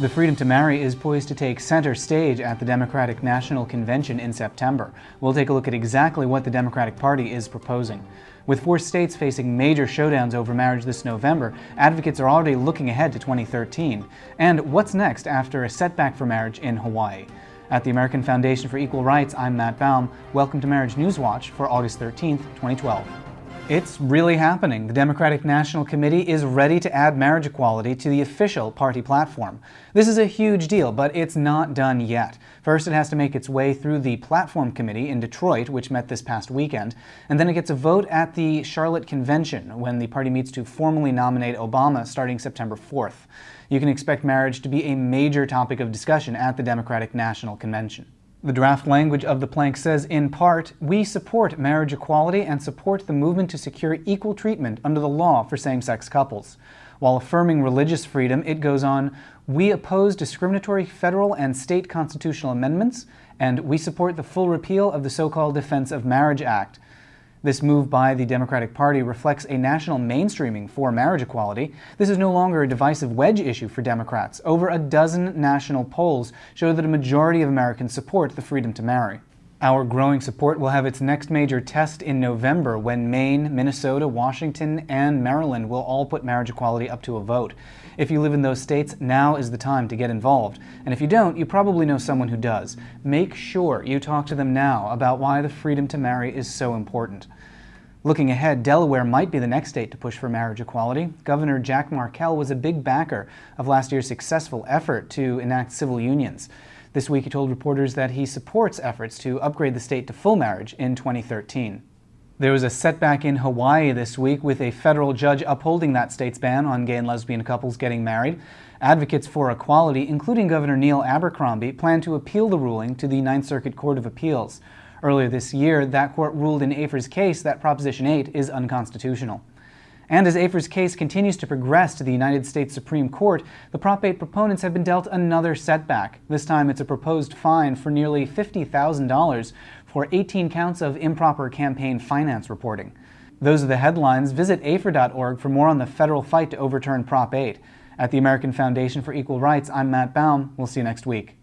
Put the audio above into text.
The freedom to marry is poised to take center stage at the Democratic National Convention in September. We'll take a look at exactly what the Democratic Party is proposing. With four states facing major showdowns over marriage this November, advocates are already looking ahead to 2013. And what's next after a setback for marriage in Hawaii? At the American Foundation for Equal Rights, I'm Matt Baum. Welcome to Marriage News Watch for August 13, 2012. It's really happening. The Democratic National Committee is ready to add marriage equality to the official party platform. This is a huge deal, but it's not done yet. First, it has to make its way through the Platform Committee in Detroit, which met this past weekend, and then it gets a vote at the Charlotte Convention when the party meets to formally nominate Obama starting September 4th. You can expect marriage to be a major topic of discussion at the Democratic National Convention. The draft language of the plank says, in part, we support marriage equality and support the movement to secure equal treatment under the law for same-sex couples. While affirming religious freedom, it goes on, we oppose discriminatory federal and state constitutional amendments, and we support the full repeal of the so-called Defense of Marriage Act. This move by the Democratic Party reflects a national mainstreaming for marriage equality. This is no longer a divisive wedge issue for Democrats. Over a dozen national polls show that a majority of Americans support the freedom to marry. Our growing support will have its next major test in November when Maine, Minnesota, Washington, and Maryland will all put marriage equality up to a vote. If you live in those states, now is the time to get involved. And if you don't, you probably know someone who does. Make sure you talk to them now about why the freedom to marry is so important. Looking ahead, Delaware might be the next state to push for marriage equality. Governor Jack Markell was a big backer of last year's successful effort to enact civil unions. This week he told reporters that he supports efforts to upgrade the state to full marriage in 2013. There was a setback in Hawaii this week with a federal judge upholding that state's ban on gay and lesbian couples getting married. Advocates for equality, including Governor Neil Abercrombie, plan to appeal the ruling to the Ninth Circuit Court of Appeals. Earlier this year, that court ruled in AFER's case that Proposition 8 is unconstitutional. And as AFER's case continues to progress to the United States Supreme Court, the Prop 8 proponents have been dealt another setback. This time it's a proposed fine for nearly $50,000 for 18 counts of improper campaign finance reporting. Those are the headlines. Visit AFER.org for more on the federal fight to overturn Prop 8. At the American Foundation for Equal Rights, I'm Matt Baum. We'll see you next week.